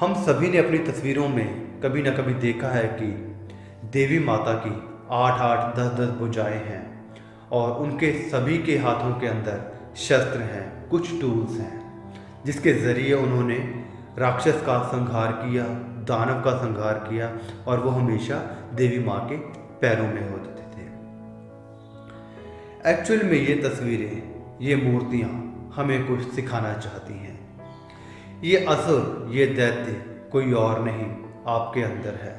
हम सभी ने अपनी तस्वीरों में कभी ना कभी देखा है कि देवी माता की आठ आठ दस दस भुजाएँ हैं और उनके सभी के हाथों के अंदर शस्त्र हैं, कुछ टूल्स हैं, जिसके ज़रिए उन्होंने राक्षस का संहार किया, दानव का संहार किया और वो हमेशा देवी माँ के पैरों में होते थे। एक्चुअल में ये तस्वीरें, ये मूर्तियाँ हमें कुछ सिखाना चाहती हैं। ये असुर, ये दैत्य कोई और नहीं, आपके अंदर है।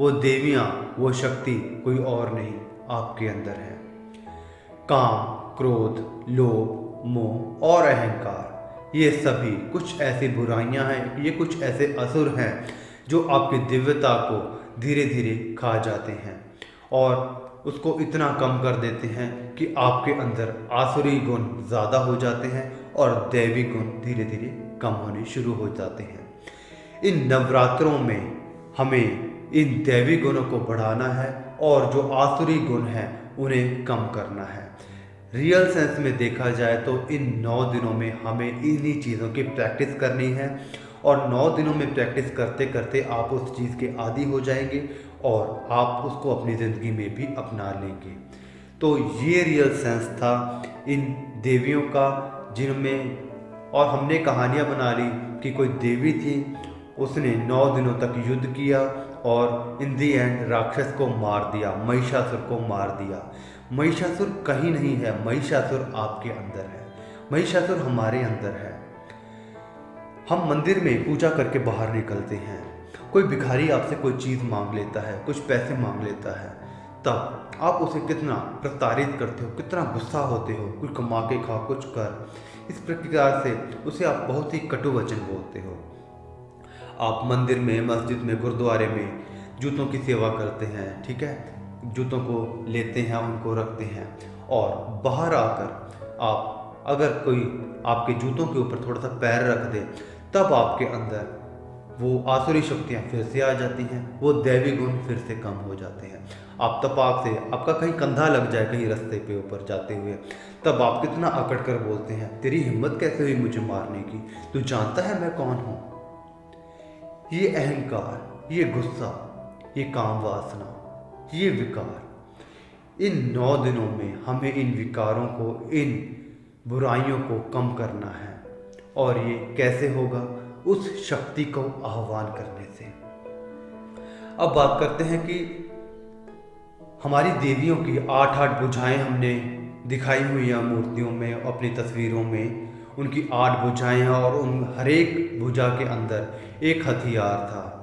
वो देवियाँ, वो शक्ति कोई और नहीं, आपके अंदर है। काम, क्रोध, लोभ, मोह और अहंकार, ये सभी कुछ ऐसी बुराइयाँ हैं, ये कुछ ऐसे असुर हैं, जो आपकी दिव्यता को धीरे धीरे खा जाते हैं और उसको इतना कम कर देते हैं कि आपके अंदर आसुरी गुण ज़्यादा हो जाते हैं और दैवी गुण धीरे धीरे कम होने शुरू हो जाते हैं। इन नवरात्रों में हमें इन दैवी गुणों को बढ़ाना है और जो आसुरी गुण हैं, उन्हें कम करना है। रियल सेंस में देखा जाए तो इन नौ दिनों में हमें इन्हीं चीज़ों की प्रैक्टिस करनी है और नौ दिनों में प्रैक्टिस करते करते आप उस चीज़ के आदि हो जाएँगे और आप उसको अपनी ज़िंदगी में भी अपना लेंगे। तो ये रियल सेंस था इन देवियों का जिनमें और हमने कहानियाँ बना ली कि कोई देवी थी, उसने नौ दिनों तक युद्ध किया और इन दी एंड राक्षस को मार दिया, महिषासुर को मार दिया। महिषासुर कहीं नहीं है, महिषासुर आपके अंदर है। महिषासुर हमारे अंदर है। हम मंदिर में पूजा करके बाहर निकलते हैं। कोई भिखारी आपसे कोई चीज़ मांग लेता है, कुछ पैसे मांग लेता है, तब आप उसे कितना प्रताड़ित करते हो, कितना गुस्सा होते हो, कुछ कमा के खा कुछ कर। इस प्रकार से उसे आप बहुत ही कटु वचन बोलते हो। आप मंदिर में, मस्जिद में, गुरुद्वारे में जूतों की सेवा करते हैं, ठीक है? जूतों को लेते हैं, उनको रखते हैं और बाहर आकर आप, अगर कोई आपके जूतों के ऊपर थोड़ा सा पैर रख दे, तब आपके अंदर वो आसुरी शक्तियाँ फिर से आ जाती हैं, वो दैवी गुण फिर से कम हो जाते हैं। आप तपाक से, आपका कहीं कंधा लग जाए, कहीं रास्ते पे ऊपर जाते हुए, तब आप कितना अकड़ कर बोलते हैं, तेरी हिम्मत कैसे हुई मुझे मारने की? तू जानता है मैं कौन हूँ? ये अहंकार, ये गुस्सा, ये काम वासना, ये विकार, इन नौ दिनों में हमें इन विकारों को, इन बुराइयों को कम करना है। और ये कैसे होगा? उस शक्ति को आह्वान करने से। अब बात करते हैं कि हमारी देवियों की आठ आठ बुझाएँ हमने दिखाई हुई हैं मूर्तियों में, अपनी तस्वीरों में। उनकी आठ भुजाएँ हैं और उन हर एक भुजा के अंदर एक हथियार था।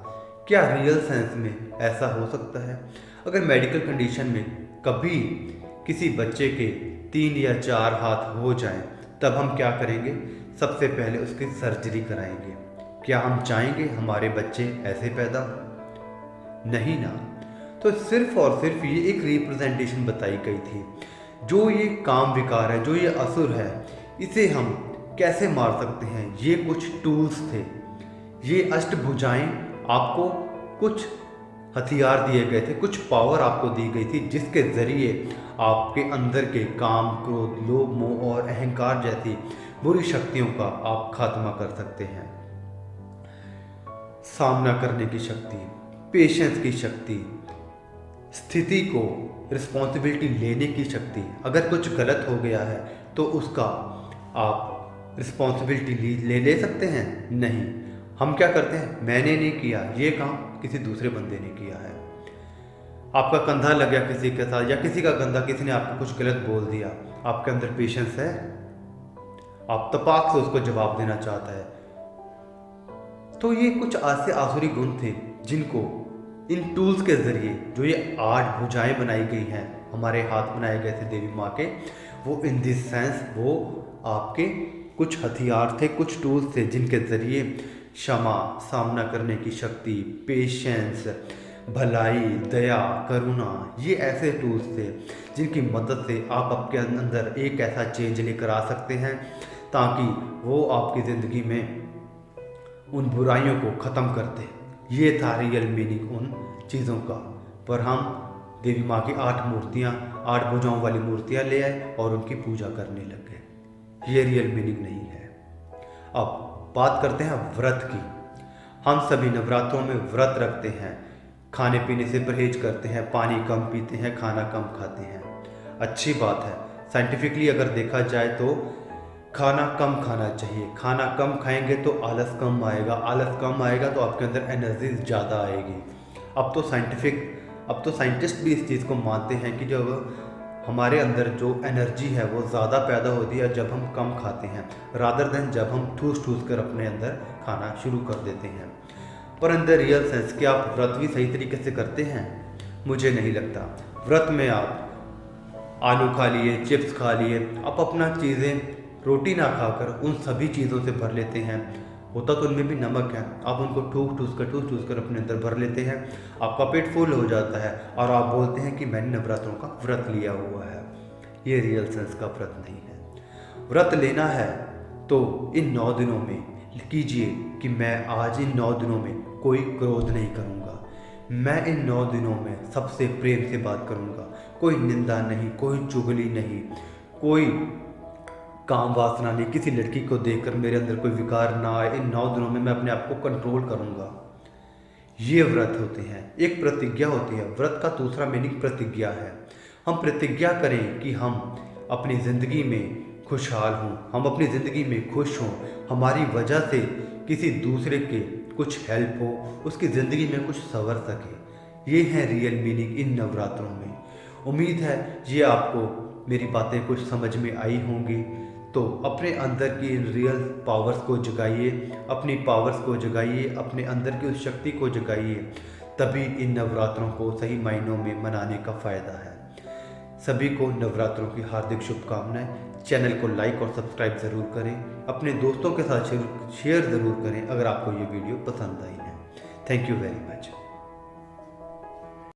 क्या रियल सेंस में ऐसा हो सकता है? अगर मेडिकल कंडीशन में कभी किसी बच्चे के तीन या चार हाथ हो जाएँ, तब हम क्या करेंगे? सबसे पहले उसकी सर्जरी कराएँगे। क्या हम चाहेंगे हमारे बच्चे ऐसे पैदा? नहीं ना। तो सिर्फ़ और सिर्फ़ ये एक रिप्रेजेंटेशन बताई गई थी। जो ये काम विकार है, जो ये असुर है, इसे हम कैसे मार सकते हैं? ये कुछ टूल्स थे। ये अष्टभुजाएँ आपको कुछ हथियार दिए गए थे, कुछ पावर आपको दी गई थी, जिसके ज़रिए आपके अंदर के काम, क्रोध, लोभ, मोह और अहंकार जैसी बुरी शक्तियों का आप खात्मा कर सकते हैं। सामना करने की शक्ति पेशेंस की शक्ति, स्थिति को रिस्पॉन्सिबिलिटी लेने की शक्ति, अगर कुछ गलत हो गया है तो उसका आप रिस्पॉन्सिबिलिटी ले ले सकते हैं? नहीं। हम क्या करते हैं? मैंने नहीं किया, ये काम किसी दूसरे बंदे ने किया है। आपका कंधा लग गया किसी के साथ, या किसी का कंधा, किसी ने आपको कुछ गलत बोल दिया, आपके अंदर पेशेंस है? आप तपाक से उसको जवाब देना चाहता है। तो ये कुछ ऐसे आसुरी गुण थे, जिनको इन टूल्स के ज़रिए जो ये आठ भुजाएँ बनाई गई हैं, हमारे हाथ बनाए गए थे देवी माँ के, वो इन दिस सेंस वो आपके कुछ हथियार थे, कुछ टूल्स थे, जिनके ज़रिए क्षमा, सामना करने की शक्ति पेशेंस भलाई, दया, करुणा, ये ऐसे टूल्स थे, जिनकी मदद से आप आपके अंदर एक ऐसा चेंज लेकर आ सकते हैं, ताकि वो आपकी ज़िंदगी में उन बुराइयों को ख़त्म करते ये था रियल मीनिंग उन चीज़ों का। पर हम देवी माँ की आठ मूर्तियाँ, आठ भुजाओं वाली मूर्तियाँ ले आए और उनकी पूजा करने लग गए। ये रियल मीनिंग नहीं है। अब बात करते हैं व्रत की। हम सभी नवरात्रों में व्रत रखते हैं। खाने पीने से परहेज करते हैं, पानी कम पीते हैं, खाना कम खाते हैं। अच्छी बात है। साइंटिफिकली अगर देखा जाए तो खाना कम खाना चाहिए। खाना कम खाएँगे तो आलस कम आएगा। आलस कम आएगा तो आपके अंदर एनर्जी ज़्यादा आएगी। अब तो साइंटिफिक, अब तो साइंटिस्ट भी इस चीज़ को मानते हैं कि जब हमारे अंदर जो एनर्जी है वो ज़्यादा पैदा होती है जब हम कम खाते हैं रादर देन जब हम ठूस ठूस कर अपने अंदर खाना शुरू कर देते हैं। पर अंदर रियल सेंस कि आप व्रत भी सही तरीके से करते हैं? मुझे नहीं लगता। व्रत में आप आलू खा लिए, चिप्स खा लिए, आप अपना चीज़ें रोटी ना खाकर उन सभी चीज़ों से भर लेते हैं। होता तो उनमें भी नमक है। आप उनको ठूस ठूस कर, ठूस ठूस कर अपने अंदर भर लेते हैं। आपका पेट फुल हो जाता है और आप बोलते हैं कि मैंने नवरात्रों का व्रत लिया हुआ है। ये रियल सेंस का व्रत नहीं है। व्रत लेना है तो इन नौ दिनों में कीजिए कि मैं आज इन नौ दिनों में कोई क्रोध नहीं करूँगा। मैं इन नौ दिनों में सबसे प्रेम से बात करूँगा। कोई निंदा नहीं, कोई चुगली नहीं, कोई काम वासना नहीं, किसी लड़की को देखकर मेरे अंदर कोई विकार ना आए, इन नौ दिनों में मैं अपने आप को कंट्रोल करूँगा। ये व्रत होते हैं, एक प्रतिज्ञा होती है। व्रत का दूसरा मीनिंग प्रतिज्ञा है। हम प्रतिज्ञा करें कि हम अपनी ज़िंदगी में खुशहाल हों, हम अपनी ज़िंदगी में खुश हों। हमारी वजह से किसी दूसरे के कुछ हेल्प हो, उसकी ज़िंदगी में कुछ संवर सके। ये है रियल मीनिंग इन नवरात्रों में। उम्मीद है ये आपको मेरी बातें कुछ समझ में आई होंगी। तो अपने अंदर की रियल पावर्स को जगाइए, अपनी पावर्स को जगाइए, अपने अंदर की उस शक्ति को जगाइए, तभी इन नवरात्रों को सही मायनों में मनाने का फ़ायदा है। सभी को नवरात्रों की हार्दिक शुभकामनाएँ। चैनल को लाइक और सब्सक्राइब ज़रूर करें। अपने दोस्तों के साथ शेयर ज़रूर करें अगर आपको ये वीडियो पसंद आई है। Thank you very much